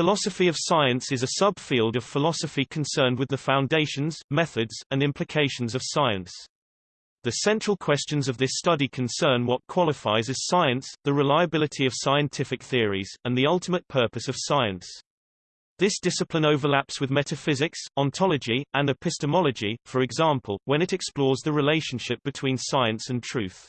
Philosophy of science is a subfield of philosophy concerned with the foundations, methods, and implications of science. The central questions of this study concern what qualifies as science, the reliability of scientific theories, and the ultimate purpose of science. This discipline overlaps with metaphysics, ontology, and epistemology, for example, when it explores the relationship between science and truth.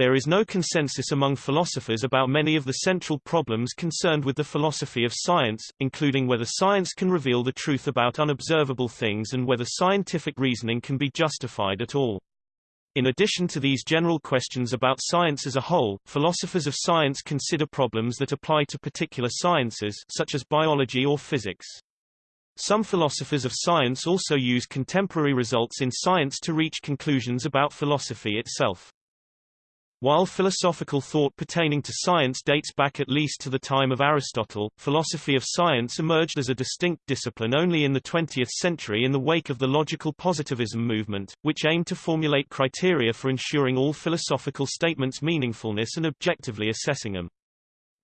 There is no consensus among philosophers about many of the central problems concerned with the philosophy of science, including whether science can reveal the truth about unobservable things and whether scientific reasoning can be justified at all. In addition to these general questions about science as a whole, philosophers of science consider problems that apply to particular sciences such as biology or physics. Some philosophers of science also use contemporary results in science to reach conclusions about philosophy itself. While philosophical thought pertaining to science dates back at least to the time of Aristotle, philosophy of science emerged as a distinct discipline only in the 20th century in the wake of the logical positivism movement, which aimed to formulate criteria for ensuring all philosophical statements' meaningfulness and objectively assessing them.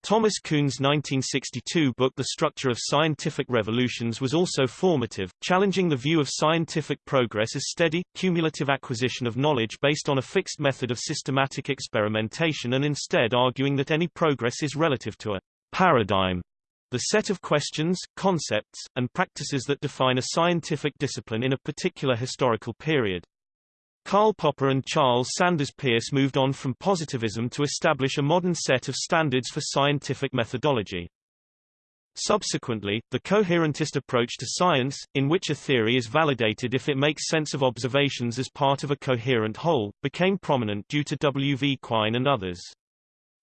Thomas Kuhn's 1962 book The Structure of Scientific Revolutions was also formative, challenging the view of scientific progress as steady, cumulative acquisition of knowledge based on a fixed method of systematic experimentation and instead arguing that any progress is relative to a paradigm, the set of questions, concepts, and practices that define a scientific discipline in a particular historical period. Karl Popper and Charles Sanders Peirce moved on from positivism to establish a modern set of standards for scientific methodology. Subsequently, the coherentist approach to science, in which a theory is validated if it makes sense of observations as part of a coherent whole, became prominent due to W. V. Quine and others.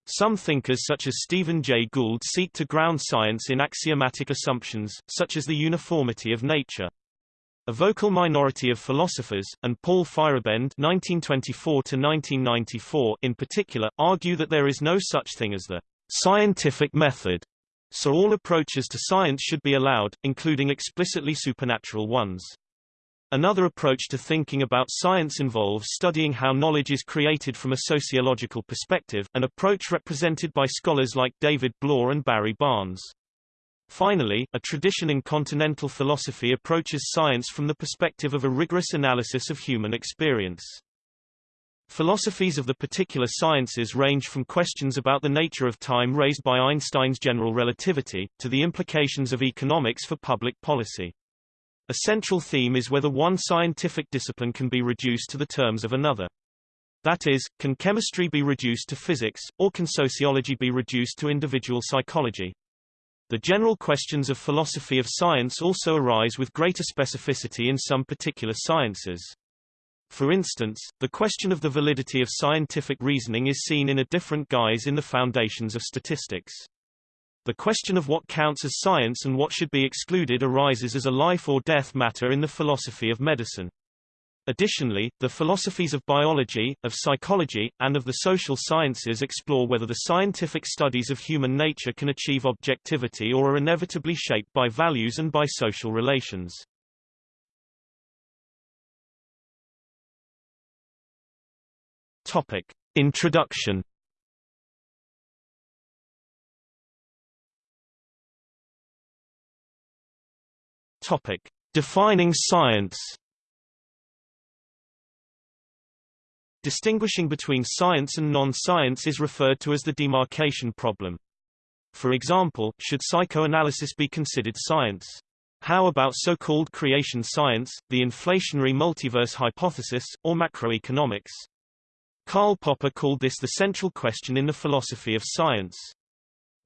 Some thinkers such as Stephen Jay Gould seek to ground science in axiomatic assumptions, such as the uniformity of nature. A vocal minority of philosophers, and Paul Feyerabend (1924–1994) in particular, argue that there is no such thing as the scientific method, so all approaches to science should be allowed, including explicitly supernatural ones. Another approach to thinking about science involves studying how knowledge is created from a sociological perspective, an approach represented by scholars like David Bloor and Barry Barnes. Finally, a tradition in continental philosophy approaches science from the perspective of a rigorous analysis of human experience. Philosophies of the particular sciences range from questions about the nature of time raised by Einstein's general relativity, to the implications of economics for public policy. A central theme is whether one scientific discipline can be reduced to the terms of another. That is, can chemistry be reduced to physics, or can sociology be reduced to individual psychology? The general questions of philosophy of science also arise with greater specificity in some particular sciences. For instance, the question of the validity of scientific reasoning is seen in a different guise in the foundations of statistics. The question of what counts as science and what should be excluded arises as a life or death matter in the philosophy of medicine. Additionally, the philosophies of biology, of psychology, and of the social sciences explore whether the scientific studies of human nature can achieve objectivity or are inevitably shaped by values and by social relations. Topic. Introduction Topic. Defining science Distinguishing between science and non-science is referred to as the demarcation problem. For example, should psychoanalysis be considered science? How about so-called creation science, the inflationary multiverse hypothesis, or macroeconomics? Karl Popper called this the central question in the philosophy of science.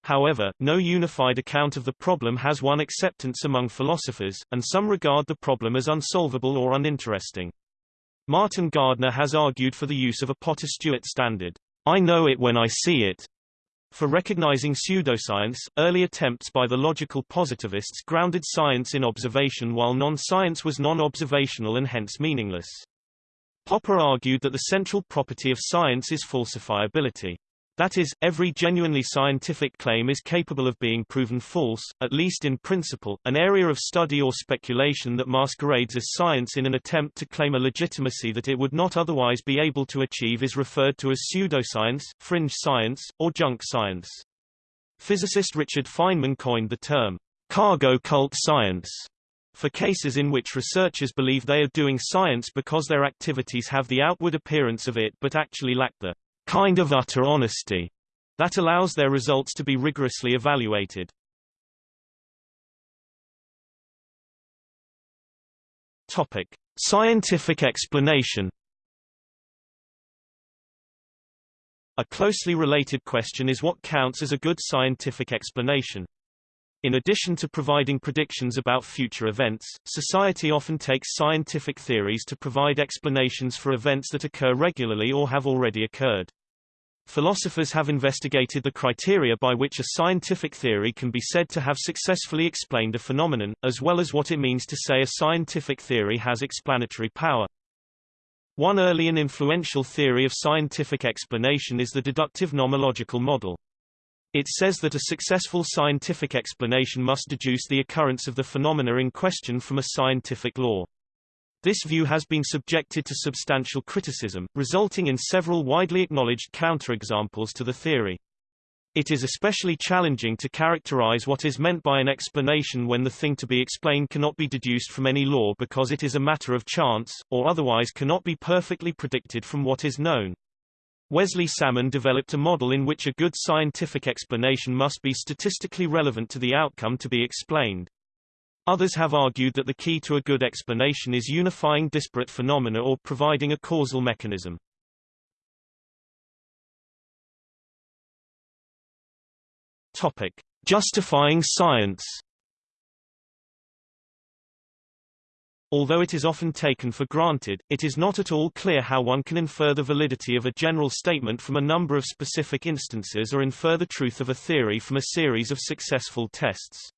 However, no unified account of the problem has won acceptance among philosophers, and some regard the problem as unsolvable or uninteresting. Martin Gardner has argued for the use of a Potter-Stewart standard, I know it when I see it, for recognizing pseudoscience, early attempts by the logical positivists grounded science in observation while non-science was non-observational and hence meaningless. Popper argued that the central property of science is falsifiability. That is, every genuinely scientific claim is capable of being proven false, at least in principle. An area of study or speculation that masquerades as science in an attempt to claim a legitimacy that it would not otherwise be able to achieve is referred to as pseudoscience, fringe science, or junk science. Physicist Richard Feynman coined the term cargo cult science for cases in which researchers believe they are doing science because their activities have the outward appearance of it but actually lack the kind of utter honesty that allows their results to be rigorously evaluated. Topic: Scientific explanation. A closely related question is what counts as a good scientific explanation. In addition to providing predictions about future events, society often takes scientific theories to provide explanations for events that occur regularly or have already occurred. Philosophers have investigated the criteria by which a scientific theory can be said to have successfully explained a phenomenon, as well as what it means to say a scientific theory has explanatory power. One early and influential theory of scientific explanation is the deductive nomological model. It says that a successful scientific explanation must deduce the occurrence of the phenomena in question from a scientific law. This view has been subjected to substantial criticism, resulting in several widely acknowledged counterexamples to the theory. It is especially challenging to characterize what is meant by an explanation when the thing to be explained cannot be deduced from any law because it is a matter of chance, or otherwise cannot be perfectly predicted from what is known. Wesley Salmon developed a model in which a good scientific explanation must be statistically relevant to the outcome to be explained. Others have argued that the key to a good explanation is unifying disparate phenomena or providing a causal mechanism. Topic: Justifying science. Although it is often taken for granted, it is not at all clear how one can infer the validity of a general statement from a number of specific instances or infer the truth of a theory from a series of successful tests.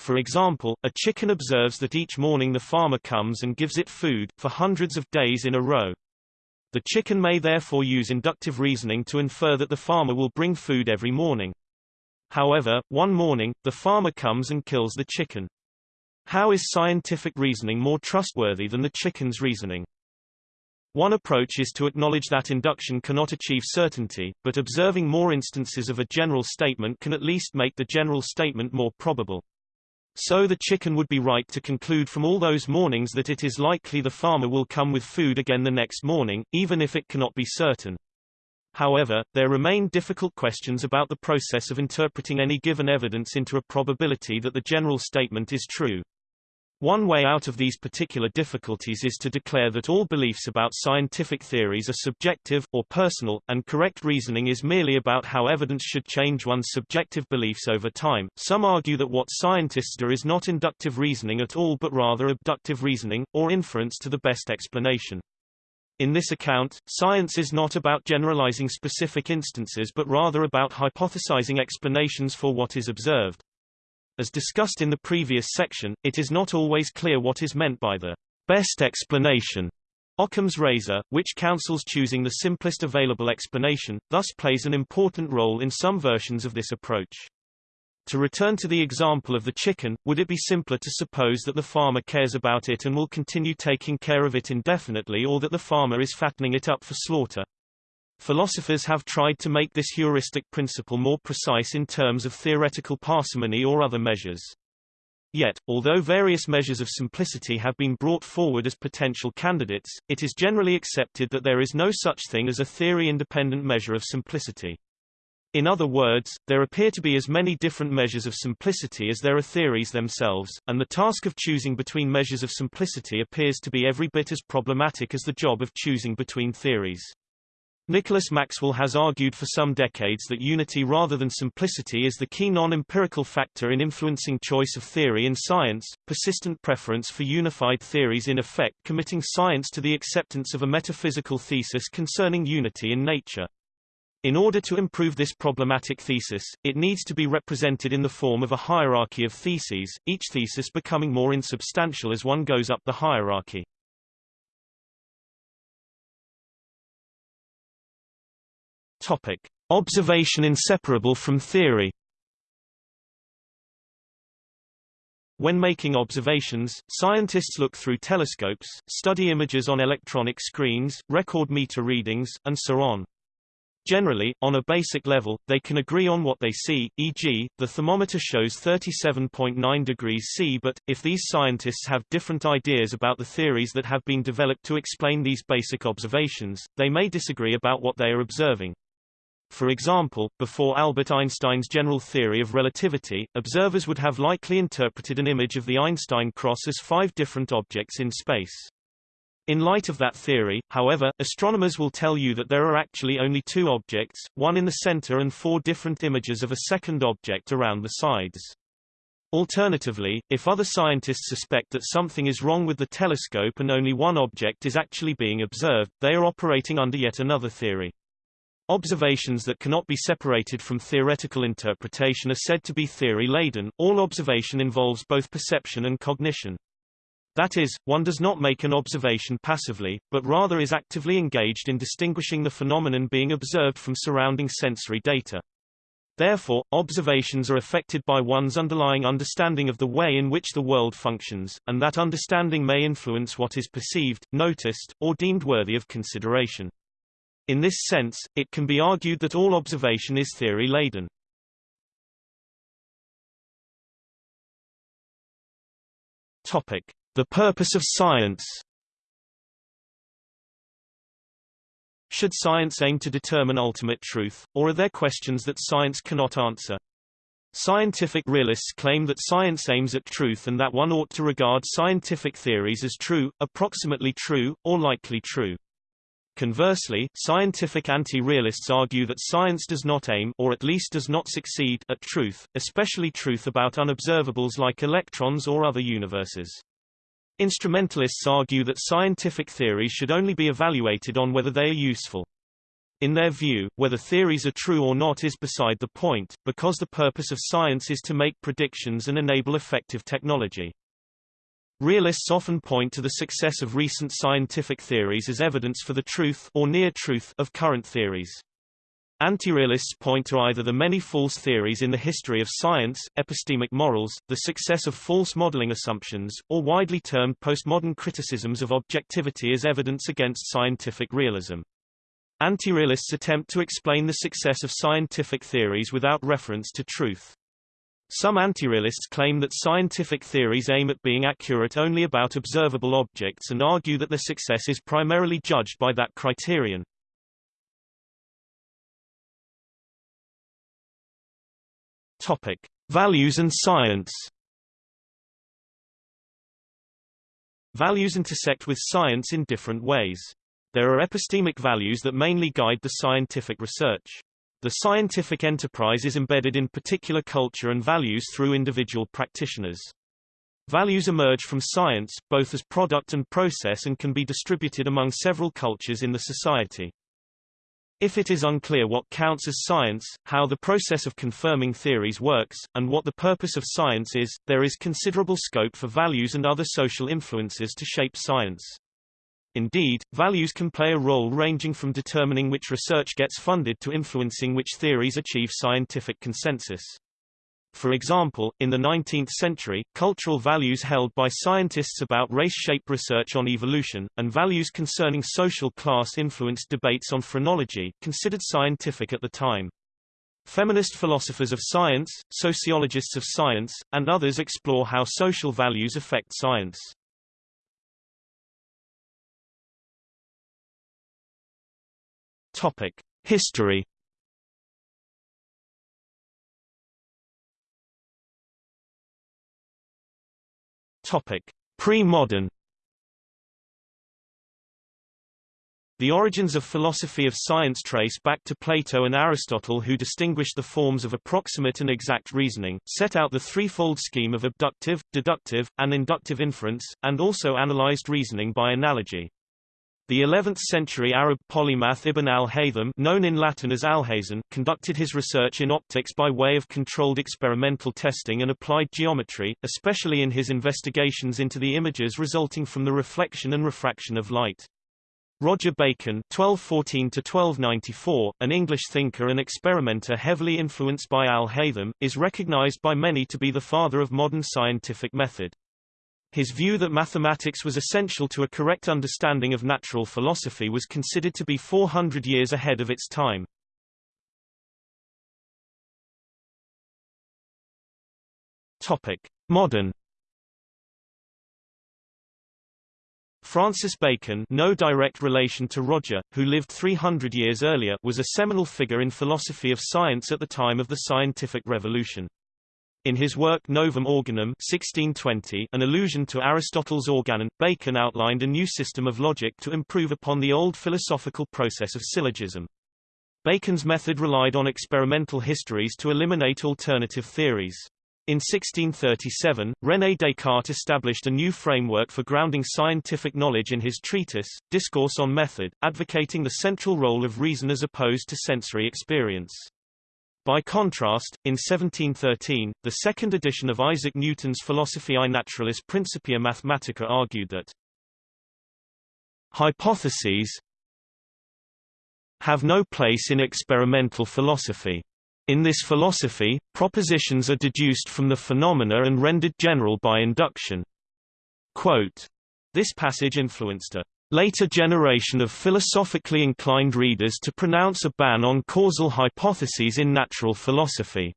For example, a chicken observes that each morning the farmer comes and gives it food, for hundreds of days in a row. The chicken may therefore use inductive reasoning to infer that the farmer will bring food every morning. However, one morning, the farmer comes and kills the chicken. How is scientific reasoning more trustworthy than the chicken's reasoning? One approach is to acknowledge that induction cannot achieve certainty, but observing more instances of a general statement can at least make the general statement more probable. So the chicken would be right to conclude from all those mornings that it is likely the farmer will come with food again the next morning, even if it cannot be certain. However, there remain difficult questions about the process of interpreting any given evidence into a probability that the general statement is true. One way out of these particular difficulties is to declare that all beliefs about scientific theories are subjective, or personal, and correct reasoning is merely about how evidence should change one's subjective beliefs over time. Some argue that what scientists do is not inductive reasoning at all but rather abductive reasoning, or inference to the best explanation. In this account, science is not about generalizing specific instances but rather about hypothesizing explanations for what is observed. As discussed in the previous section, it is not always clear what is meant by the best explanation. Occam's razor, which counsels choosing the simplest available explanation, thus plays an important role in some versions of this approach. To return to the example of the chicken, would it be simpler to suppose that the farmer cares about it and will continue taking care of it indefinitely or that the farmer is fattening it up for slaughter? Philosophers have tried to make this heuristic principle more precise in terms of theoretical parsimony or other measures. Yet, although various measures of simplicity have been brought forward as potential candidates, it is generally accepted that there is no such thing as a theory-independent measure of simplicity. In other words, there appear to be as many different measures of simplicity as there are theories themselves, and the task of choosing between measures of simplicity appears to be every bit as problematic as the job of choosing between theories. Nicholas Maxwell has argued for some decades that unity rather than simplicity is the key non-empirical factor in influencing choice of theory in science, persistent preference for unified theories in effect committing science to the acceptance of a metaphysical thesis concerning unity in nature. In order to improve this problematic thesis, it needs to be represented in the form of a hierarchy of theses, each thesis becoming more insubstantial as one goes up the hierarchy. Topic: Observation inseparable from theory. When making observations, scientists look through telescopes, study images on electronic screens, record meter readings, and so on. Generally, on a basic level, they can agree on what they see, e.g., the thermometer shows 37.9 degrees C but, if these scientists have different ideas about the theories that have been developed to explain these basic observations, they may disagree about what they are observing. For example, before Albert Einstein's general theory of relativity, observers would have likely interpreted an image of the Einstein cross as five different objects in space. In light of that theory, however, astronomers will tell you that there are actually only two objects, one in the center and four different images of a second object around the sides. Alternatively, if other scientists suspect that something is wrong with the telescope and only one object is actually being observed, they are operating under yet another theory. Observations that cannot be separated from theoretical interpretation are said to be theory-laden. All observation involves both perception and cognition. That is, one does not make an observation passively, but rather is actively engaged in distinguishing the phenomenon being observed from surrounding sensory data. Therefore, observations are affected by one's underlying understanding of the way in which the world functions, and that understanding may influence what is perceived, noticed, or deemed worthy of consideration. In this sense, it can be argued that all observation is theory-laden. The purpose of science Should science aim to determine ultimate truth, or are there questions that science cannot answer? Scientific realists claim that science aims at truth and that one ought to regard scientific theories as true, approximately true, or likely true. Conversely, scientific anti-realists argue that science does not aim or at least does not succeed at truth, especially truth about unobservables like electrons or other universes. Instrumentalists argue that scientific theories should only be evaluated on whether they are useful. In their view, whether theories are true or not is beside the point, because the purpose of science is to make predictions and enable effective technology. Realists often point to the success of recent scientific theories as evidence for the truth or near truth of current theories. Anti-realists point to either the many false theories in the history of science, epistemic morals, the success of false modeling assumptions, or widely termed postmodern criticisms of objectivity as evidence against scientific realism. Anti-realists attempt to explain the success of scientific theories without reference to truth. Some anti-realists claim that scientific theories aim at being accurate only about observable objects and argue that their success is primarily judged by that criterion. Topic: Values and science. Values intersect with science in different ways. There are epistemic values that mainly guide the scientific research. The scientific enterprise is embedded in particular culture and values through individual practitioners. Values emerge from science, both as product and process and can be distributed among several cultures in the society. If it is unclear what counts as science, how the process of confirming theories works, and what the purpose of science is, there is considerable scope for values and other social influences to shape science. Indeed, values can play a role ranging from determining which research gets funded to influencing which theories achieve scientific consensus. For example, in the 19th century, cultural values held by scientists about race shaped research on evolution, and values concerning social class influenced debates on phrenology, considered scientific at the time. Feminist philosophers of science, sociologists of science, and others explore how social values affect science. Topic: History Topic: Pre-modern. The origins of philosophy of science trace back to Plato and Aristotle who distinguished the forms of approximate and exact reasoning, set out the threefold scheme of abductive, deductive, and inductive inference, and also analyzed reasoning by analogy. The 11th-century Arab polymath Ibn al-Haytham known in Latin as Alhazen conducted his research in optics by way of controlled experimental testing and applied geometry, especially in his investigations into the images resulting from the reflection and refraction of light. Roger Bacon (1214–1294), an English thinker and experimenter heavily influenced by al-Haytham, is recognized by many to be the father of modern scientific method. His view that mathematics was essential to a correct understanding of natural philosophy was considered to be 400 years ahead of its time. Topic: Modern Francis Bacon no direct relation to Roger, who lived 300 years earlier was a seminal figure in philosophy of science at the time of the scientific revolution. In his work Novum Organum 1620, an allusion to Aristotle's organon, Bacon outlined a new system of logic to improve upon the old philosophical process of syllogism. Bacon's method relied on experimental histories to eliminate alternative theories. In 1637, René Descartes established a new framework for grounding scientific knowledge in his treatise, Discourse on Method, advocating the central role of reason as opposed to sensory experience. By contrast, in 1713, the second edition of Isaac Newton's Philosophiae Naturalis Principia Mathematica argued that hypotheses have no place in experimental philosophy. In this philosophy, propositions are deduced from the phenomena and rendered general by induction. Quote, this passage influenced a later generation of philosophically inclined readers to pronounce a ban on causal hypotheses in natural philosophy.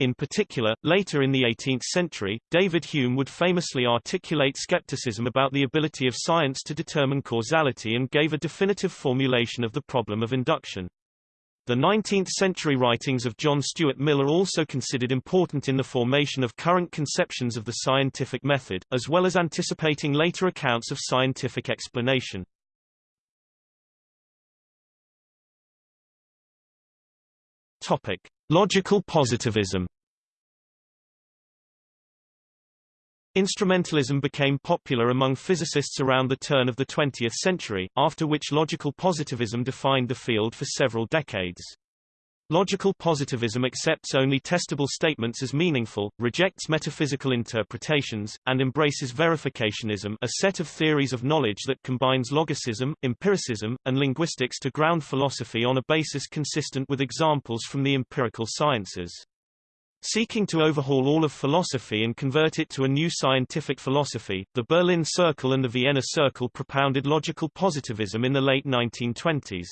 In particular, later in the 18th century, David Hume would famously articulate skepticism about the ability of science to determine causality and gave a definitive formulation of the problem of induction. The 19th-century writings of John Stuart Mill are also considered important in the formation of current conceptions of the scientific method, as well as anticipating later accounts of scientific explanation. Topic: Logical positivism. Instrumentalism became popular among physicists around the turn of the 20th century, after which logical positivism defined the field for several decades. Logical positivism accepts only testable statements as meaningful, rejects metaphysical interpretations, and embraces verificationism a set of theories of knowledge that combines logicism, empiricism, and linguistics to ground philosophy on a basis consistent with examples from the empirical sciences. Seeking to overhaul all of philosophy and convert it to a new scientific philosophy, the Berlin Circle and the Vienna Circle propounded logical positivism in the late 1920s.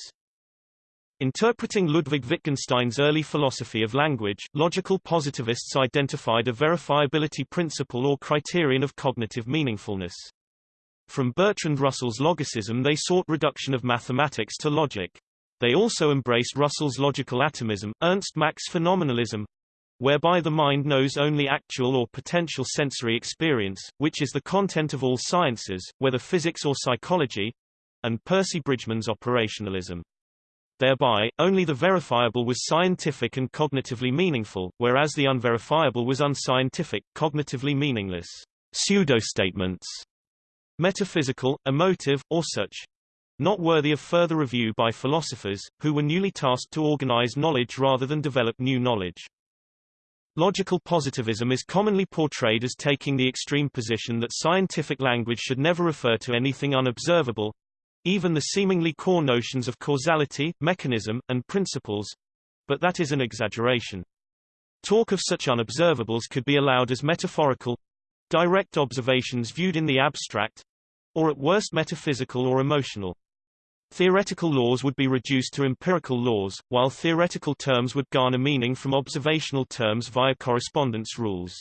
Interpreting Ludwig Wittgenstein's early philosophy of language, logical positivists identified a verifiability principle or criterion of cognitive meaningfulness. From Bertrand Russell's logicism they sought reduction of mathematics to logic. They also embraced Russell's logical atomism, Ernst Mach's phenomenalism, whereby the mind knows only actual or potential sensory experience, which is the content of all sciences, whether physics or psychology, and Percy Bridgman's operationalism. Thereby, only the verifiable was scientific and cognitively meaningful, whereas the unverifiable was unscientific, cognitively meaningless pseudo-statements, metaphysical, emotive, or such, not worthy of further review by philosophers, who were newly tasked to organize knowledge rather than develop new knowledge. Logical positivism is commonly portrayed as taking the extreme position that scientific language should never refer to anything unobservable, even the seemingly core notions of causality, mechanism, and principles, but that is an exaggeration. Talk of such unobservables could be allowed as metaphorical, direct observations viewed in the abstract, or at worst metaphysical or emotional. Theoretical laws would be reduced to empirical laws, while theoretical terms would garner meaning from observational terms via correspondence rules.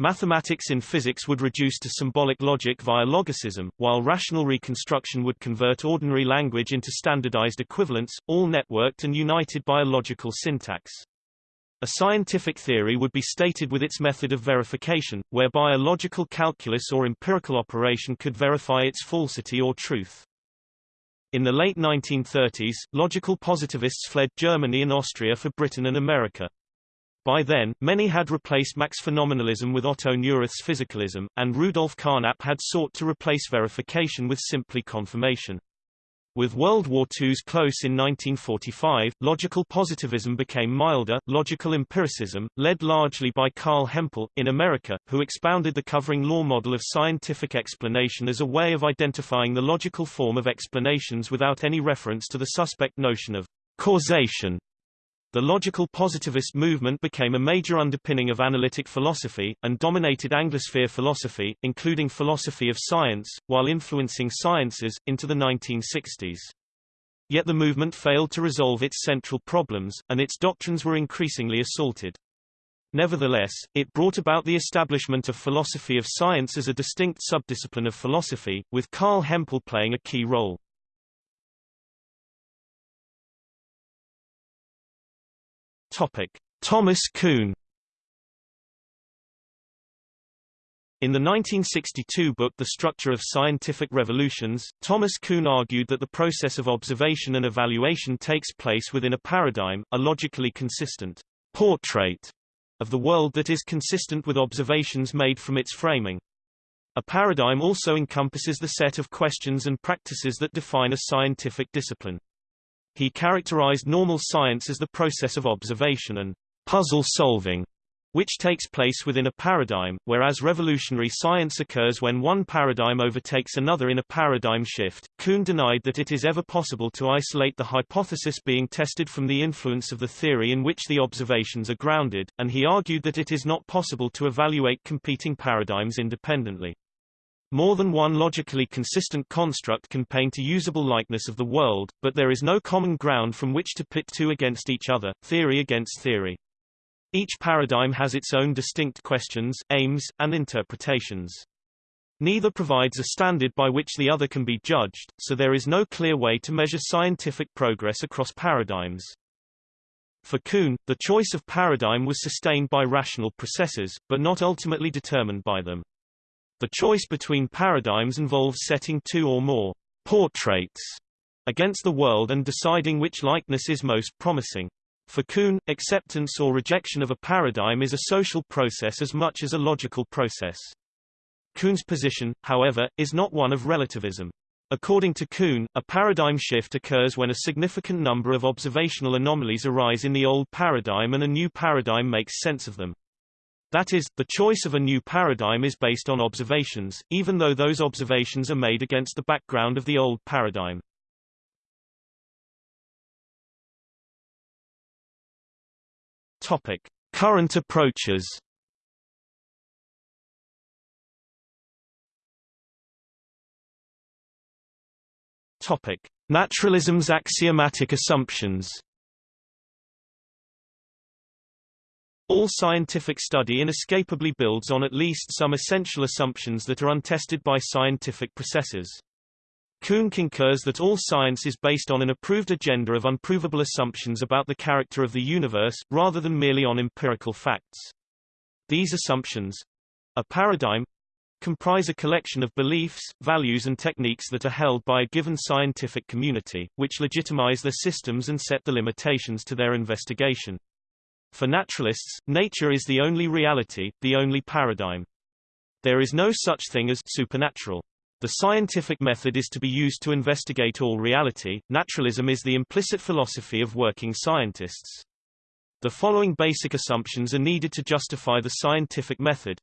Mathematics in physics would reduce to symbolic logic via logicism, while rational reconstruction would convert ordinary language into standardized equivalents, all networked and united by a logical syntax. A scientific theory would be stated with its method of verification, whereby a logical calculus or empirical operation could verify its falsity or truth. In the late 1930s, logical positivists fled Germany and Austria for Britain and America. By then, many had replaced Mach's phenomenalism with Otto Neurath's physicalism, and Rudolf Carnap had sought to replace verification with simply confirmation. With World War II's close in 1945, logical positivism became milder, logical empiricism, led largely by Carl Hempel, in America, who expounded the covering law model of scientific explanation as a way of identifying the logical form of explanations without any reference to the suspect notion of causation. The logical positivist movement became a major underpinning of analytic philosophy, and dominated Anglosphere philosophy, including philosophy of science, while influencing sciences, into the 1960s. Yet the movement failed to resolve its central problems, and its doctrines were increasingly assaulted. Nevertheless, it brought about the establishment of philosophy of science as a distinct subdiscipline of philosophy, with Carl Hempel playing a key role. Thomas Kuhn In the 1962 book The Structure of Scientific Revolutions, Thomas Kuhn argued that the process of observation and evaluation takes place within a paradigm, a logically consistent portrait of the world that is consistent with observations made from its framing. A paradigm also encompasses the set of questions and practices that define a scientific discipline. He characterized normal science as the process of observation and puzzle solving which takes place within a paradigm, whereas revolutionary science occurs when one paradigm overtakes another in a paradigm shift. Kuhn denied that it is ever possible to isolate the hypothesis being tested from the influence of the theory in which the observations are grounded, and he argued that it is not possible to evaluate competing paradigms independently. More than one logically consistent construct can paint a usable likeness of the world, but there is no common ground from which to pit two against each other, theory against theory. Each paradigm has its own distinct questions, aims, and interpretations. Neither provides a standard by which the other can be judged, so there is no clear way to measure scientific progress across paradigms. For Kuhn, the choice of paradigm was sustained by rational processes, but not ultimately determined by them. The choice between paradigms involves setting two or more portraits against the world and deciding which likeness is most promising. For Kuhn, acceptance or rejection of a paradigm is a social process as much as a logical process. Kuhn's position, however, is not one of relativism. According to Kuhn, a paradigm shift occurs when a significant number of observational anomalies arise in the old paradigm and a new paradigm makes sense of them. That is, the choice of a new paradigm is based on observations, even though those observations are made against the background of the old paradigm. Topic: Current approaches. Topic: Naturalism's axiomatic assumptions. All scientific study inescapably builds on at least some essential assumptions that are untested by scientific processes. Kuhn concurs that all science is based on an approved agenda of unprovable assumptions about the character of the universe, rather than merely on empirical facts. These assumptions—a paradigm, comprise a collection of beliefs, values and techniques that are held by a given scientific community, which legitimize their systems and set the limitations to their investigation. For naturalists, nature is the only reality, the only paradigm. There is no such thing as supernatural. The scientific method is to be used to investigate all reality. Naturalism is the implicit philosophy of working scientists. The following basic assumptions are needed to justify the scientific method.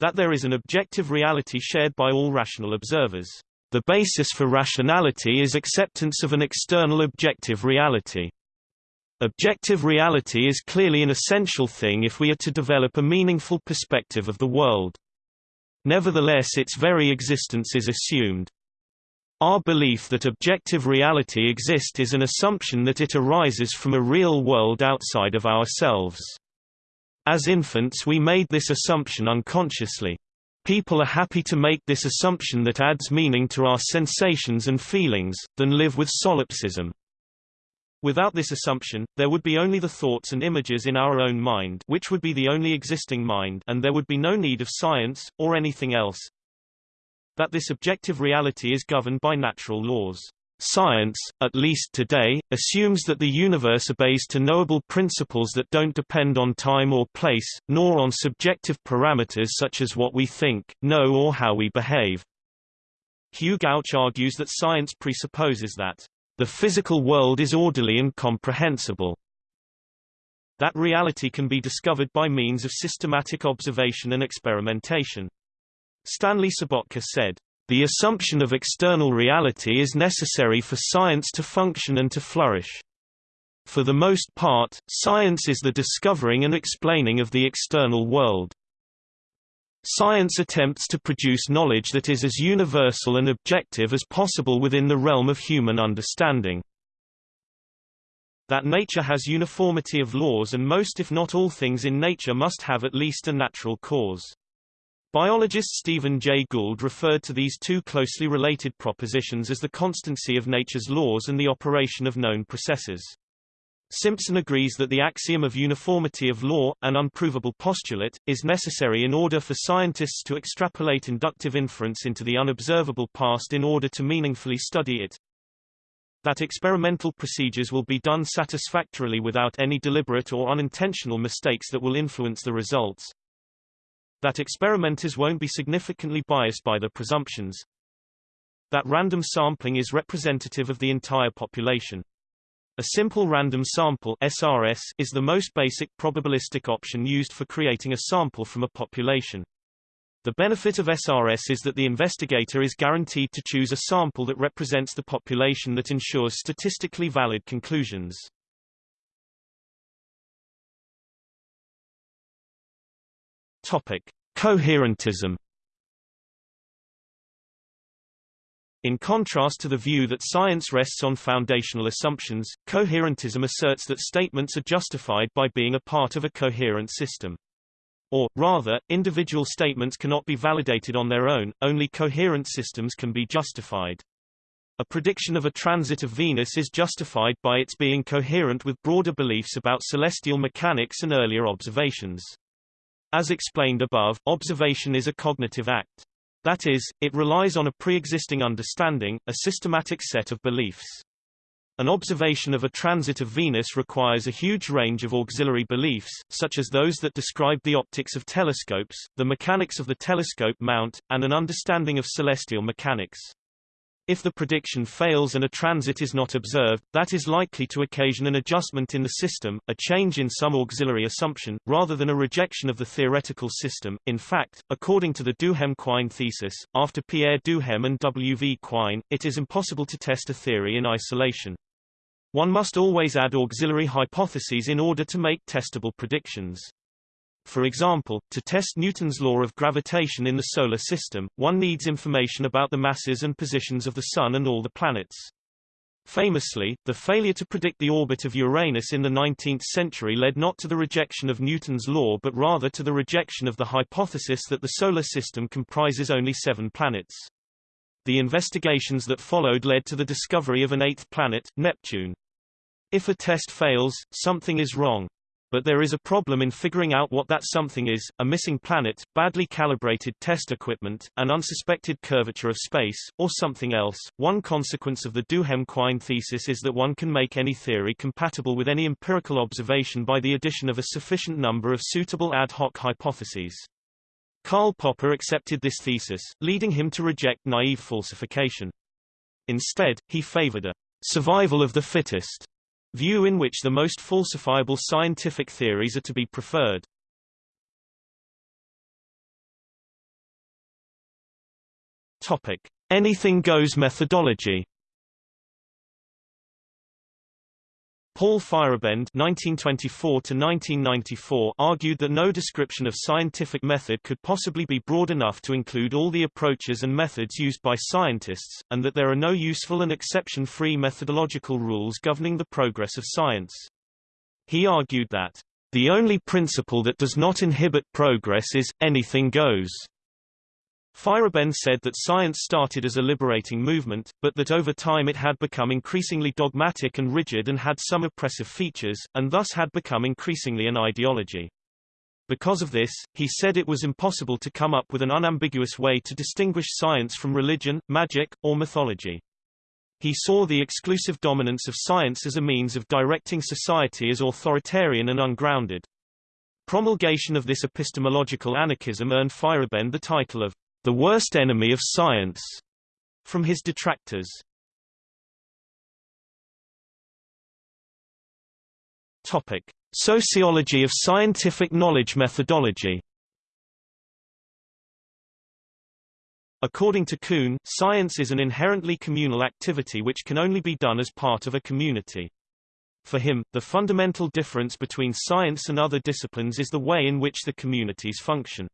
That there is an objective reality shared by all rational observers. The basis for rationality is acceptance of an external objective reality. Objective reality is clearly an essential thing if we are to develop a meaningful perspective of the world. Nevertheless its very existence is assumed. Our belief that objective reality exists is an assumption that it arises from a real world outside of ourselves. As infants we made this assumption unconsciously. People are happy to make this assumption that adds meaning to our sensations and feelings, than live with solipsism. Without this assumption, there would be only the thoughts and images in our own mind which would be the only existing mind and there would be no need of science, or anything else. That this objective reality is governed by natural laws. Science, at least today, assumes that the universe obeys to knowable principles that don't depend on time or place, nor on subjective parameters such as what we think, know or how we behave. Hugh Gauch argues that science presupposes that the physical world is orderly and comprehensible. That reality can be discovered by means of systematic observation and experimentation. Stanley Sobottka said, the assumption of external reality is necessary for science to function and to flourish. For the most part, science is the discovering and explaining of the external world. Science attempts to produce knowledge that is as universal and objective as possible within the realm of human understanding. that nature has uniformity of laws and most if not all things in nature must have at least a natural cause. Biologist Stephen Jay Gould referred to these two closely related propositions as the constancy of nature's laws and the operation of known processes. Simpson agrees that the axiom of uniformity of law, an unprovable postulate, is necessary in order for scientists to extrapolate inductive inference into the unobservable past in order to meaningfully study it. That experimental procedures will be done satisfactorily without any deliberate or unintentional mistakes that will influence the results. That experimenters won't be significantly biased by the presumptions. That random sampling is representative of the entire population. A simple random sample SRS is the most basic probabilistic option used for creating a sample from a population. The benefit of SRS is that the investigator is guaranteed to choose a sample that represents the population that ensures statistically valid conclusions. Topic: Coherentism In contrast to the view that science rests on foundational assumptions, coherentism asserts that statements are justified by being a part of a coherent system. Or, rather, individual statements cannot be validated on their own, only coherent systems can be justified. A prediction of a transit of Venus is justified by its being coherent with broader beliefs about celestial mechanics and earlier observations. As explained above, observation is a cognitive act. That is, it relies on a pre-existing understanding, a systematic set of beliefs. An observation of a transit of Venus requires a huge range of auxiliary beliefs, such as those that describe the optics of telescopes, the mechanics of the telescope mount, and an understanding of celestial mechanics. If the prediction fails and a transit is not observed, that is likely to occasion an adjustment in the system, a change in some auxiliary assumption, rather than a rejection of the theoretical system. In fact, according to the Duhem-Quine thesis, after Pierre Duhem and W. V. Quine, it is impossible to test a theory in isolation. One must always add auxiliary hypotheses in order to make testable predictions. For example, to test Newton's law of gravitation in the Solar System, one needs information about the masses and positions of the Sun and all the planets. Famously, the failure to predict the orbit of Uranus in the 19th century led not to the rejection of Newton's law but rather to the rejection of the hypothesis that the Solar System comprises only seven planets. The investigations that followed led to the discovery of an eighth planet, Neptune. If a test fails, something is wrong. But there is a problem in figuring out what that something is, a missing planet, badly calibrated test equipment, an unsuspected curvature of space, or something else. One consequence of the Duhem-Quine thesis is that one can make any theory compatible with any empirical observation by the addition of a sufficient number of suitable ad hoc hypotheses. Karl Popper accepted this thesis, leading him to reject naive falsification. Instead, he favored a survival of the fittest view in which the most falsifiable scientific theories are to be preferred. Topic: Anything goes methodology. Paul Feyerabend (1924–1994) argued that no description of scientific method could possibly be broad enough to include all the approaches and methods used by scientists, and that there are no useful and exception-free methodological rules governing the progress of science. He argued that the only principle that does not inhibit progress is anything goes. Feyerabend said that science started as a liberating movement, but that over time it had become increasingly dogmatic and rigid and had some oppressive features, and thus had become increasingly an ideology. Because of this, he said it was impossible to come up with an unambiguous way to distinguish science from religion, magic, or mythology. He saw the exclusive dominance of science as a means of directing society as authoritarian and ungrounded. Promulgation of this epistemological anarchism earned Feyerabend the title of the worst enemy of science, from his detractors. Topic: Sociology of scientific knowledge methodology. According to Kuhn, science is an inherently communal activity which can only be done as part of a community. For him, the fundamental difference between science and other disciplines is the way in which the communities function.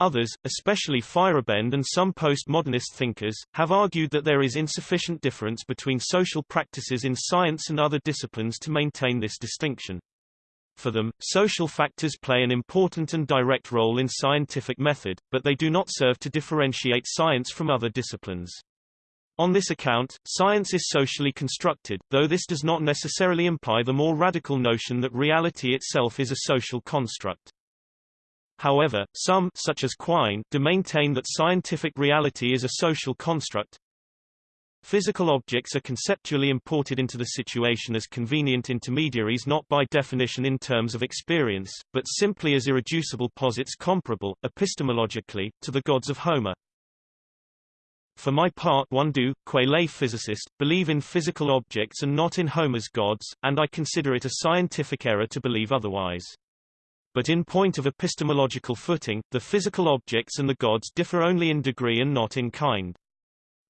Others, especially Feyerabend and some postmodernist thinkers, have argued that there is insufficient difference between social practices in science and other disciplines to maintain this distinction. For them, social factors play an important and direct role in scientific method, but they do not serve to differentiate science from other disciplines. On this account, science is socially constructed, though this does not necessarily imply the more radical notion that reality itself is a social construct. However, some such as Quine do maintain that scientific reality is a social construct. Physical objects are conceptually imported into the situation as convenient intermediaries not by definition in terms of experience, but simply as irreducible posits comparable, epistemologically, to the gods of Homer. For my part one do, qua lay physicist, believe in physical objects and not in Homer's gods, and I consider it a scientific error to believe otherwise. But in point of epistemological footing, the physical objects and the gods differ only in degree and not in kind.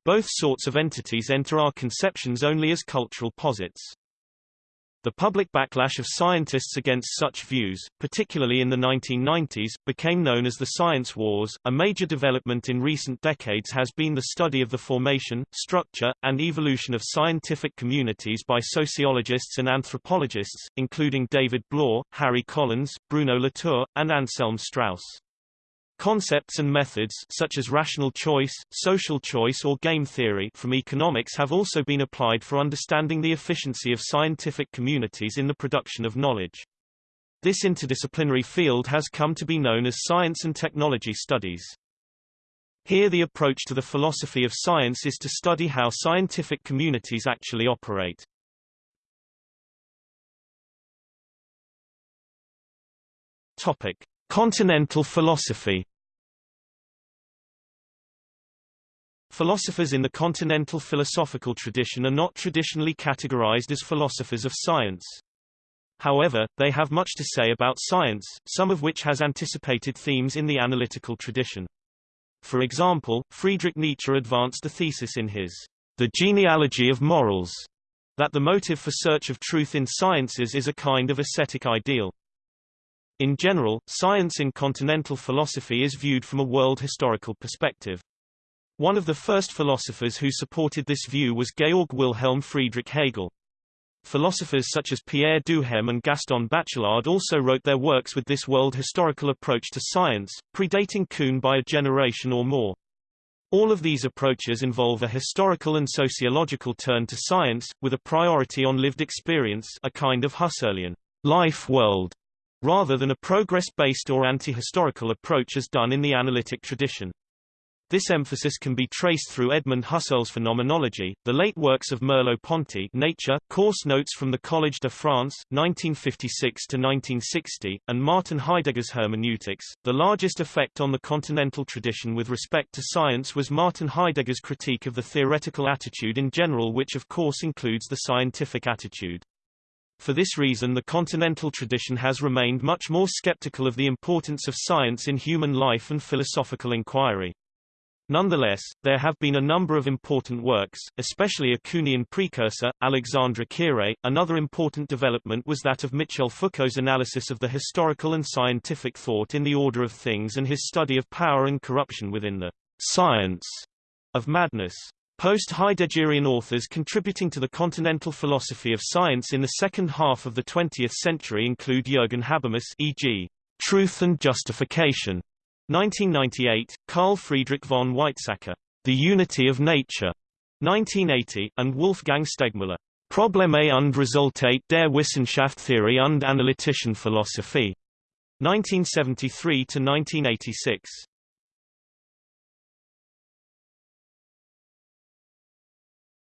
Both sorts of entities enter our conceptions only as cultural posits. The public backlash of scientists against such views, particularly in the 1990s, became known as the science wars. A major development in recent decades has been the study of the formation, structure, and evolution of scientific communities by sociologists and anthropologists, including David Bloor, Harry Collins, Bruno Latour, and Anselm Strauss. Concepts and methods such as rational choice, social choice or game theory from economics have also been applied for understanding the efficiency of scientific communities in the production of knowledge. This interdisciplinary field has come to be known as science and technology studies. Here the approach to the philosophy of science is to study how scientific communities actually operate. Topic. Continental philosophy Philosophers in the continental philosophical tradition are not traditionally categorized as philosophers of science. However, they have much to say about science, some of which has anticipated themes in the analytical tradition. For example, Friedrich Nietzsche advanced a thesis in his The Genealogy of Morals that the motive for search of truth in sciences is a kind of ascetic ideal. In general, science in continental philosophy is viewed from a world historical perspective. One of the first philosophers who supported this view was Georg Wilhelm Friedrich Hegel. Philosophers such as Pierre Duhem and Gaston Bachelard also wrote their works with this world historical approach to science, predating Kuhn by a generation or more. All of these approaches involve a historical and sociological turn to science, with a priority on lived experience a kind of Husserlian life world rather than a progress-based or anti-historical approach as done in the analytic tradition. This emphasis can be traced through Edmund Husserl's Phenomenology, the late works of Merleau-Ponty Nature, Course Notes from the Collège de France, 1956–1960, and Martin Heidegger's Hermeneutics. The largest effect on the continental tradition with respect to science was Martin Heidegger's critique of the theoretical attitude in general which of course includes the scientific attitude. For this reason the continental tradition has remained much more skeptical of the importance of science in human life and philosophical inquiry. Nonetheless, there have been a number of important works, especially a Kuhnian precursor, Alexandre Koyré. Another important development was that of Michel Foucault's analysis of the historical and scientific thought in the order of things and his study of power and corruption within the science of madness. Post-Heideggerian authors contributing to the continental philosophy of science in the second half of the 20th century include Jürgen Habermas e.g., Truth and Justification, 1998, Carl Friedrich von Weizsäcker, The Unity of Nature, 1980, and Wolfgang Stegmüller, Probleme und Resultate der Wissenschaftstheorie und Analytischen Philosophie, 1973 to 1986.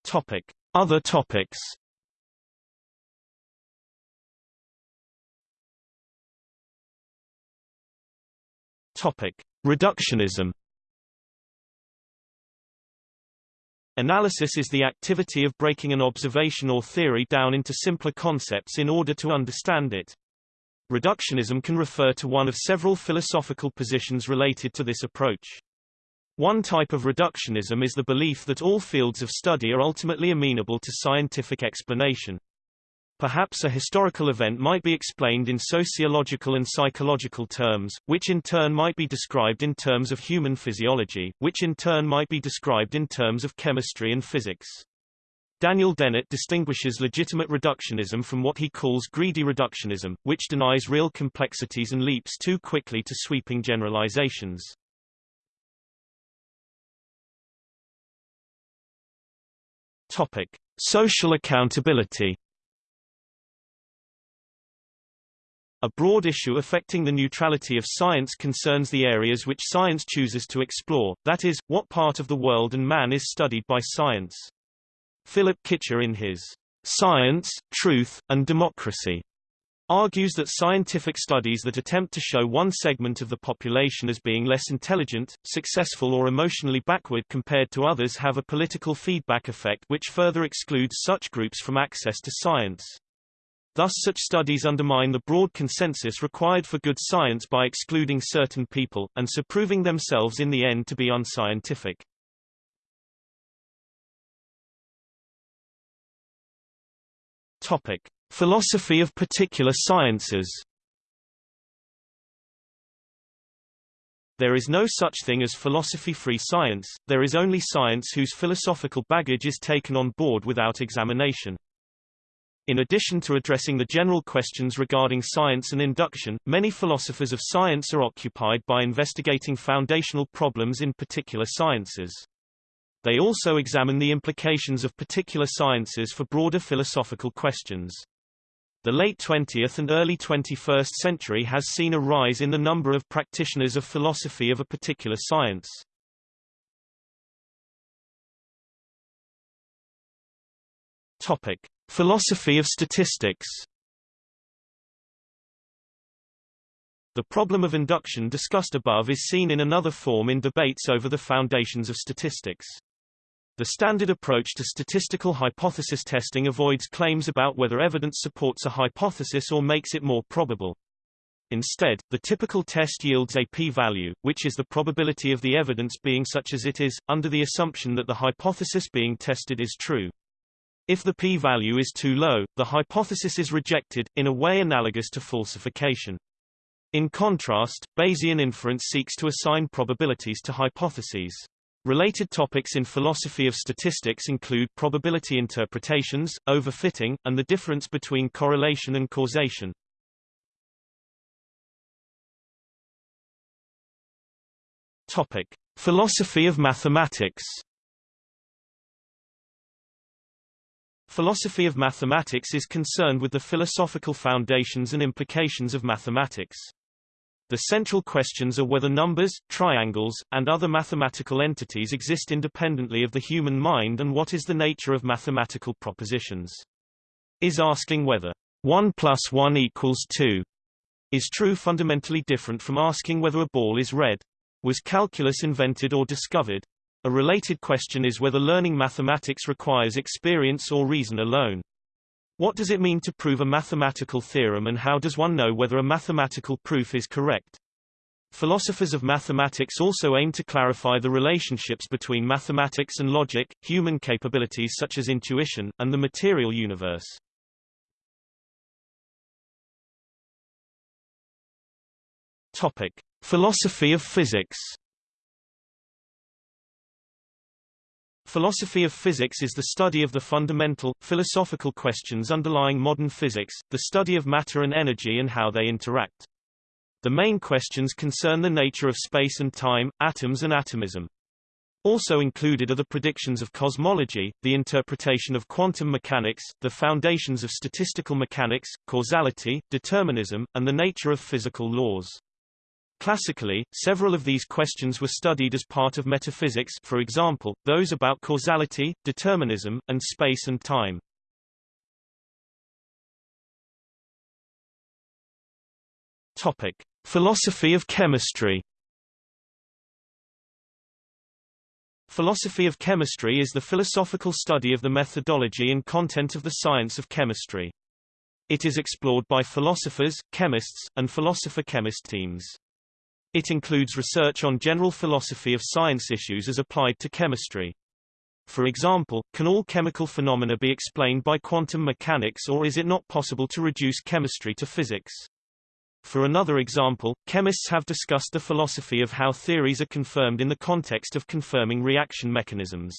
Topic: Other topics. Topic: Reductionism. Analysis is the activity of breaking an observation or theory down into simpler concepts in order to understand it. Reductionism can refer to one of several philosophical positions related to this approach. One type of reductionism is the belief that all fields of study are ultimately amenable to scientific explanation. Perhaps a historical event might be explained in sociological and psychological terms, which in turn might be described in terms of human physiology, which in turn might be described in terms of chemistry and physics. Daniel Dennett distinguishes legitimate reductionism from what he calls greedy reductionism, which denies real complexities and leaps too quickly to sweeping generalizations. Topic: Social accountability. A broad issue affecting the neutrality of science concerns the areas which science chooses to explore, that is, what part of the world and man is studied by science. Philip Kitcher in his Science, Truth, and Democracy argues that scientific studies that attempt to show one segment of the population as being less intelligent, successful or emotionally backward compared to others have a political feedback effect which further excludes such groups from access to science. Thus such studies undermine the broad consensus required for good science by excluding certain people, and so proving themselves in the end to be unscientific. Topic: Philosophy of particular sciences. There is no such thing as philosophy-free science, there is only science whose philosophical baggage is taken on board without examination. In addition to addressing the general questions regarding science and induction, many philosophers of science are occupied by investigating foundational problems in particular sciences. They also examine the implications of particular sciences for broader philosophical questions. The late 20th and early 21st century has seen a rise in the number of practitioners of philosophy of a particular science. Topic: Philosophy of statistics. The problem of induction discussed above is seen in another form in debates over the foundations of statistics. The standard approach to statistical hypothesis testing avoids claims about whether evidence supports a hypothesis or makes it more probable. Instead, the typical test yields a p-value, which is the probability of the evidence being such as it is, under the assumption that the hypothesis being tested is true. If the p-value is too low, the hypothesis is rejected, in a way analogous to falsification. In contrast, Bayesian inference seeks to assign probabilities to hypotheses. Related topics in philosophy of statistics include probability interpretations, overfitting, and the difference between correlation and causation. Topic: Philosophy of mathematics. Philosophy of mathematics is concerned with the philosophical foundations and implications of mathematics. The central questions are whether numbers, triangles, and other mathematical entities exist independently of the human mind and what is the nature of mathematical propositions. Is asking whether 1 plus 1 equals 2 is true fundamentally different from asking whether a ball is red. Was calculus invented or discovered? A related question is whether learning mathematics requires experience or reason alone. What does it mean to prove a mathematical theorem and how does one know whether a mathematical proof is correct? Philosophers of mathematics also aim to clarify the relationships between mathematics and logic, human capabilities such as intuition, and the material universe. Topic: Philosophy of physics. Philosophy of physics is the study of the fundamental, philosophical questions underlying modern physics, the study of matter and energy and how they interact. The main questions concern the nature of space and time, atoms and atomism. Also included are the predictions of cosmology, the interpretation of quantum mechanics, the foundations of statistical mechanics, causality, determinism, and the nature of physical laws. Classically, several of these questions were studied as part of metaphysics for example, those about causality, determinism, and space and time. Topic. Philosophy of chemistry Philosophy of chemistry is the philosophical study of the methodology and content of the science of chemistry. It is explored by philosophers, chemists, and philosopher-chemist teams. It includes research on general philosophy of science issues as applied to chemistry. For example, can all chemical phenomena be explained by quantum mechanics or is it not possible to reduce chemistry to physics? For another example, chemists have discussed the philosophy of how theories are confirmed in the context of confirming reaction mechanisms.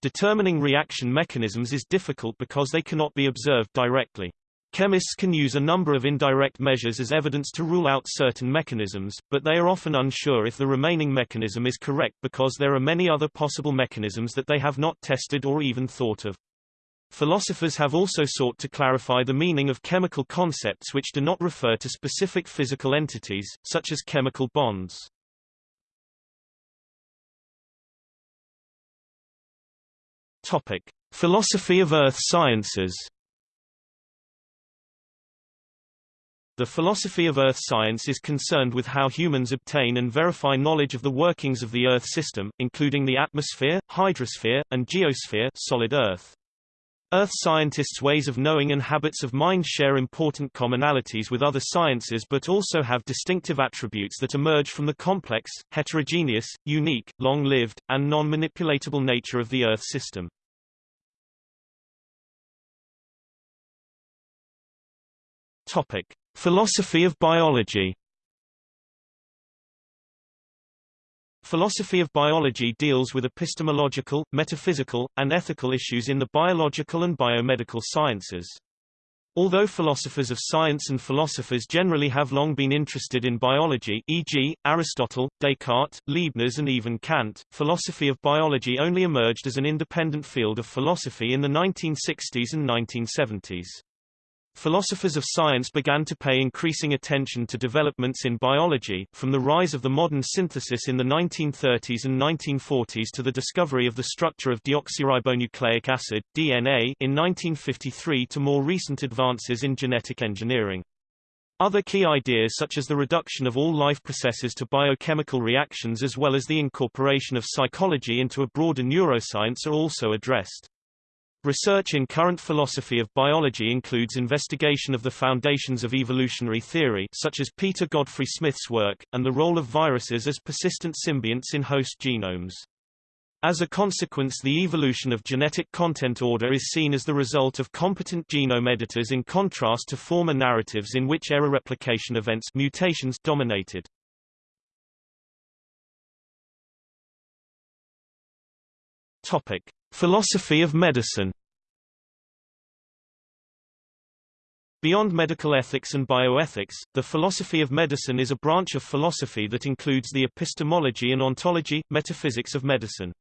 Determining reaction mechanisms is difficult because they cannot be observed directly. Chemists can use a number of indirect measures as evidence to rule out certain mechanisms, but they are often unsure if the remaining mechanism is correct because there are many other possible mechanisms that they have not tested or even thought of. Philosophers have also sought to clarify the meaning of chemical concepts which do not refer to specific physical entities, such as chemical bonds. Topic. Philosophy of earth sciences The philosophy of earth science is concerned with how humans obtain and verify knowledge of the workings of the Earth system, including the atmosphere, hydrosphere, and geosphere solid Earth. Earth scientists' ways of knowing and habits of mind share important commonalities with other sciences but also have distinctive attributes that emerge from the complex, heterogeneous, unique, long-lived, and non-manipulatable nature of the Earth system. Topic: Philosophy of biology Philosophy of biology deals with epistemological, metaphysical, and ethical issues in the biological and biomedical sciences. Although philosophers of science and philosophers generally have long been interested in biology e.g., Aristotle, Descartes, Leibniz and even Kant, philosophy of biology only emerged as an independent field of philosophy in the 1960s and 1970s. Philosophers of science began to pay increasing attention to developments in biology, from the rise of the modern synthesis in the 1930s and 1940s to the discovery of the structure of deoxyribonucleic acid DNA in 1953 to more recent advances in genetic engineering. Other key ideas such as the reduction of all life processes to biochemical reactions as well as the incorporation of psychology into a broader neuroscience are also addressed. Research in current philosophy of biology includes investigation of the foundations of evolutionary theory such as Peter Godfrey Smith's work, and the role of viruses as persistent symbionts in host genomes. As a consequence the evolution of genetic content order is seen as the result of competent genome editors in contrast to former narratives in which error replication events mutations dominated. Topic. Philosophy of medicine Beyond medical ethics and bioethics, the philosophy of medicine is a branch of philosophy that includes the epistemology and ontology, metaphysics of medicine.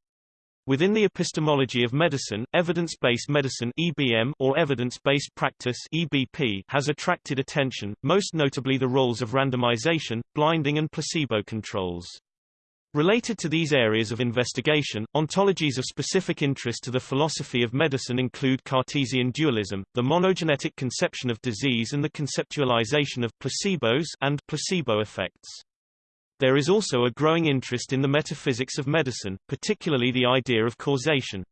Within the epistemology of medicine, evidence-based medicine (EBM) or evidence-based practice (EBP) has attracted attention, most notably the roles of randomization, blinding and placebo controls. Related to these areas of investigation, ontologies of specific interest to the philosophy of medicine include Cartesian dualism, the monogenetic conception of disease and the conceptualization of placebos and placebo effects. There is also a growing interest in the metaphysics of medicine, particularly the idea of causation.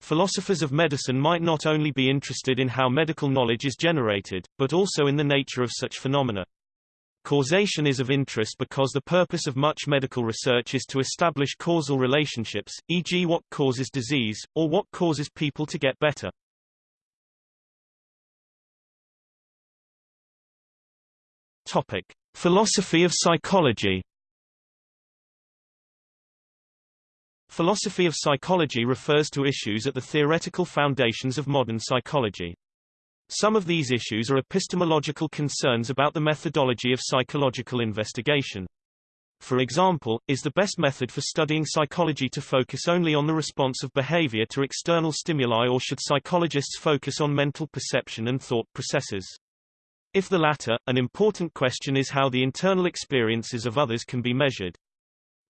Philosophers of medicine might not only be interested in how medical knowledge is generated, but also in the nature of such phenomena. Causation is of interest because the purpose of much medical research is to establish causal relationships, e.g. what causes disease, or what causes people to get better. Topic. Philosophy of psychology Philosophy of psychology refers to issues at the theoretical foundations of modern psychology. Some of these issues are epistemological concerns about the methodology of psychological investigation. For example, is the best method for studying psychology to focus only on the response of behavior to external stimuli or should psychologists focus on mental perception and thought processes? If the latter, an important question is how the internal experiences of others can be measured.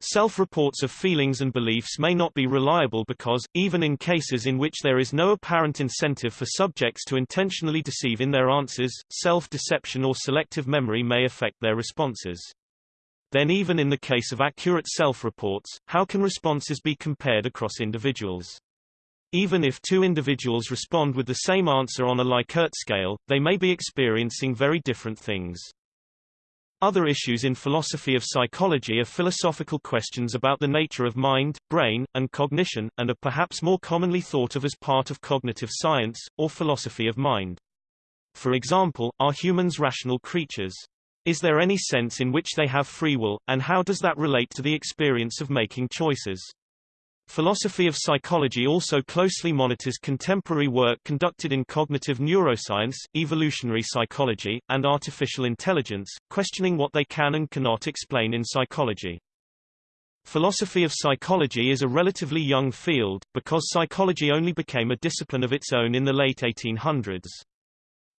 Self-reports of feelings and beliefs may not be reliable because, even in cases in which there is no apparent incentive for subjects to intentionally deceive in their answers, self-deception or selective memory may affect their responses. Then even in the case of accurate self-reports, how can responses be compared across individuals? Even if two individuals respond with the same answer on a Likert scale, they may be experiencing very different things. Other issues in philosophy of psychology are philosophical questions about the nature of mind, brain, and cognition, and are perhaps more commonly thought of as part of cognitive science, or philosophy of mind. For example, are humans rational creatures? Is there any sense in which they have free will, and how does that relate to the experience of making choices? Philosophy of psychology also closely monitors contemporary work conducted in cognitive neuroscience, evolutionary psychology, and artificial intelligence, questioning what they can and cannot explain in psychology. Philosophy of psychology is a relatively young field, because psychology only became a discipline of its own in the late 1800s.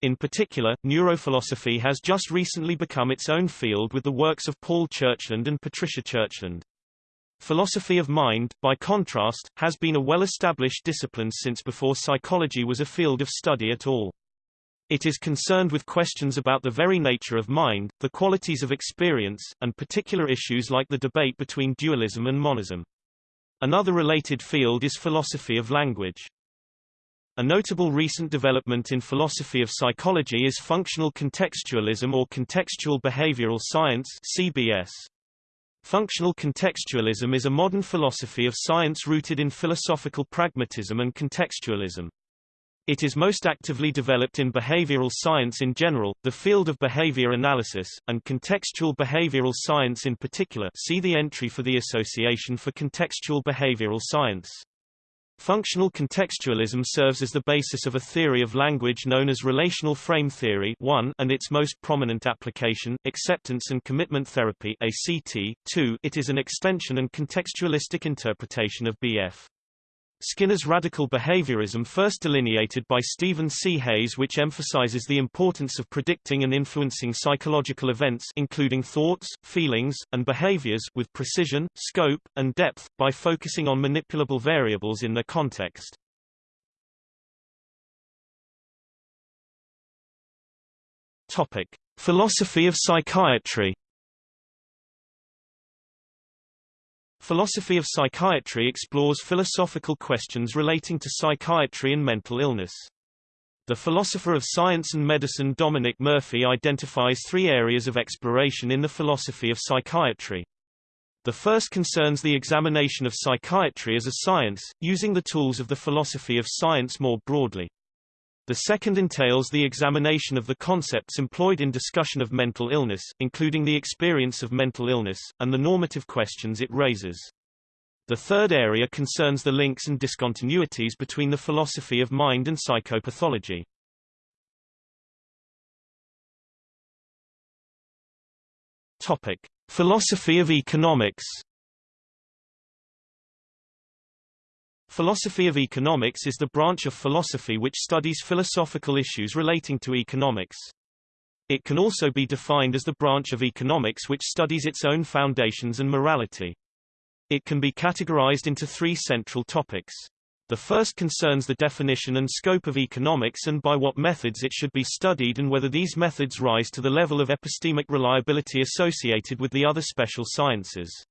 In particular, neurophilosophy has just recently become its own field with the works of Paul Churchland and Patricia Churchland. Philosophy of mind, by contrast, has been a well-established discipline since before psychology was a field of study at all. It is concerned with questions about the very nature of mind, the qualities of experience, and particular issues like the debate between dualism and monism. Another related field is philosophy of language. A notable recent development in philosophy of psychology is functional contextualism or contextual behavioral science CBS. Functional contextualism is a modern philosophy of science rooted in philosophical pragmatism and contextualism. It is most actively developed in behavioral science in general, the field of behavior analysis, and contextual behavioral science in particular see the entry for the Association for Contextual Behavioral Science. Functional contextualism serves as the basis of a theory of language known as relational frame theory 1 and its most prominent application, acceptance and commitment therapy ACT, 2 it is an extension and contextualistic interpretation of B.F. Skinner's radical behaviorism first delineated by Stephen C. Hayes which emphasizes the importance of predicting and influencing psychological events including thoughts, feelings, and behaviors with precision, scope, and depth, by focusing on manipulable variables in their context. Topic. Philosophy of psychiatry Philosophy of psychiatry explores philosophical questions relating to psychiatry and mental illness. The philosopher of science and medicine Dominic Murphy identifies three areas of exploration in the philosophy of psychiatry. The first concerns the examination of psychiatry as a science, using the tools of the philosophy of science more broadly. The second entails the examination of the concepts employed in discussion of mental illness, including the experience of mental illness, and the normative questions it raises. The third area concerns the links and discontinuities between the philosophy of mind and psychopathology. Topic: Philosophy of economics Philosophy of economics is the branch of philosophy which studies philosophical issues relating to economics. It can also be defined as the branch of economics which studies its own foundations and morality. It can be categorized into three central topics. The first concerns the definition and scope of economics and by what methods it should be studied and whether these methods rise to the level of epistemic reliability associated with the other special sciences.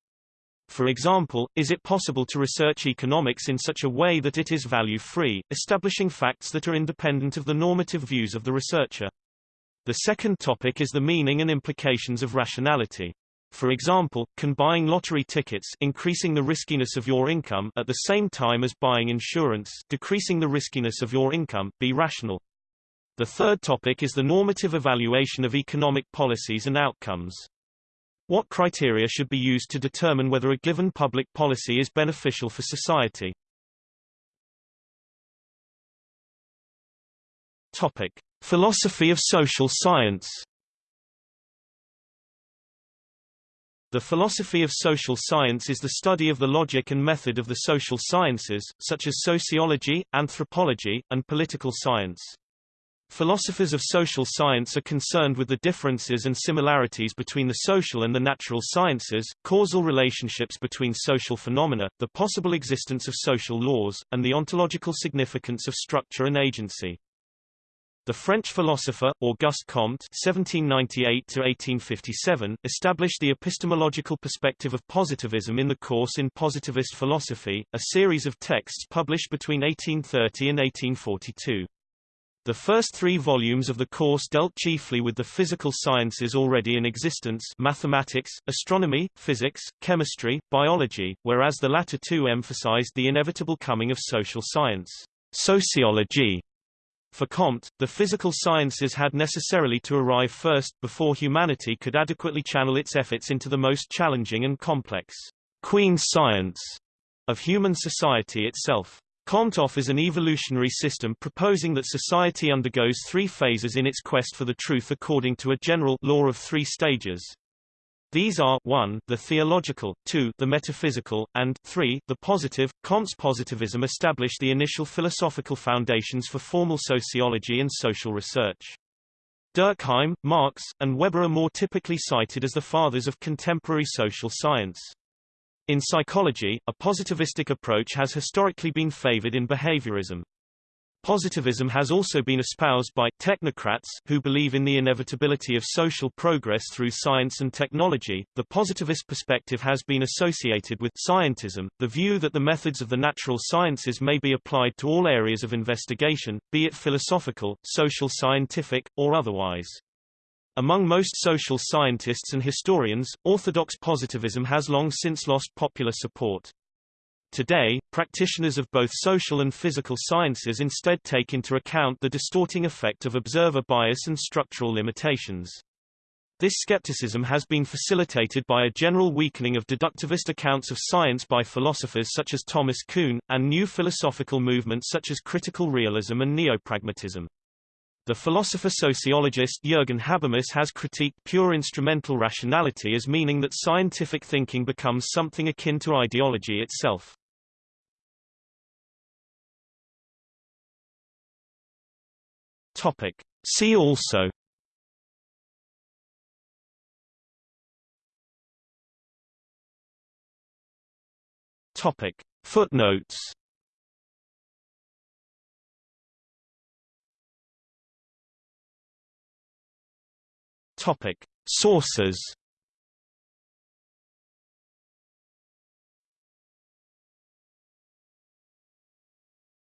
For example, is it possible to research economics in such a way that it is value-free, establishing facts that are independent of the normative views of the researcher? The second topic is the meaning and implications of rationality. For example, can buying lottery tickets increasing the riskiness of your income at the same time as buying insurance decreasing the riskiness of your income be rational? The third topic is the normative evaluation of economic policies and outcomes. What criteria should be used to determine whether a given public policy is beneficial for society? Topic: Philosophy of social science. The philosophy of social science is the study of the logic and method of the social sciences, such as sociology, anthropology, and political science. Philosophers of social science are concerned with the differences and similarities between the social and the natural sciences, causal relationships between social phenomena, the possible existence of social laws, and the ontological significance of structure and agency. The French philosopher, Auguste Comte (1798–1857) established the epistemological perspective of positivism in the course in Positivist Philosophy, a series of texts published between 1830 and 1842. The first three volumes of the course dealt chiefly with the physical sciences already in existence mathematics, astronomy, physics, chemistry, biology, whereas the latter two emphasized the inevitable coming of social science sociology. For Comte, the physical sciences had necessarily to arrive first, before humanity could adequately channel its efforts into the most challenging and complex queen science of human society itself. Comte is an evolutionary system proposing that society undergoes three phases in its quest for the truth according to a general law of three stages. These are 1, the theological, 2, the metaphysical, and 3, the positive. Comte's positivism established the initial philosophical foundations for formal sociology and social research. Durkheim, Marx, and Weber are more typically cited as the fathers of contemporary social science. In psychology, a positivistic approach has historically been favored in behaviorism. Positivism has also been espoused by technocrats who believe in the inevitability of social progress through science and technology. The positivist perspective has been associated with scientism, the view that the methods of the natural sciences may be applied to all areas of investigation, be it philosophical, social scientific, or otherwise. Among most social scientists and historians, orthodox positivism has long since lost popular support. Today, practitioners of both social and physical sciences instead take into account the distorting effect of observer bias and structural limitations. This skepticism has been facilitated by a general weakening of deductivist accounts of science by philosophers such as Thomas Kuhn, and new philosophical movements such as critical realism and neopragmatism. The philosopher-sociologist Jürgen Habermas has critiqued pure instrumental rationality as meaning that scientific thinking becomes something akin to ideology itself. Topic. See also Topic. Footnotes Topic: Sources.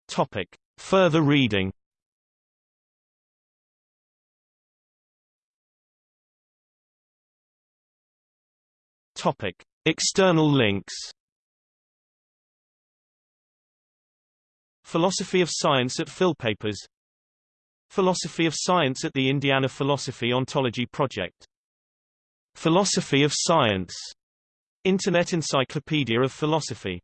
Topic: Further reading. Topic: External links. Philosophy of Science at Philpapers Philosophy of Science at the Indiana Philosophy Ontology Project. Philosophy of Science. Internet Encyclopedia of Philosophy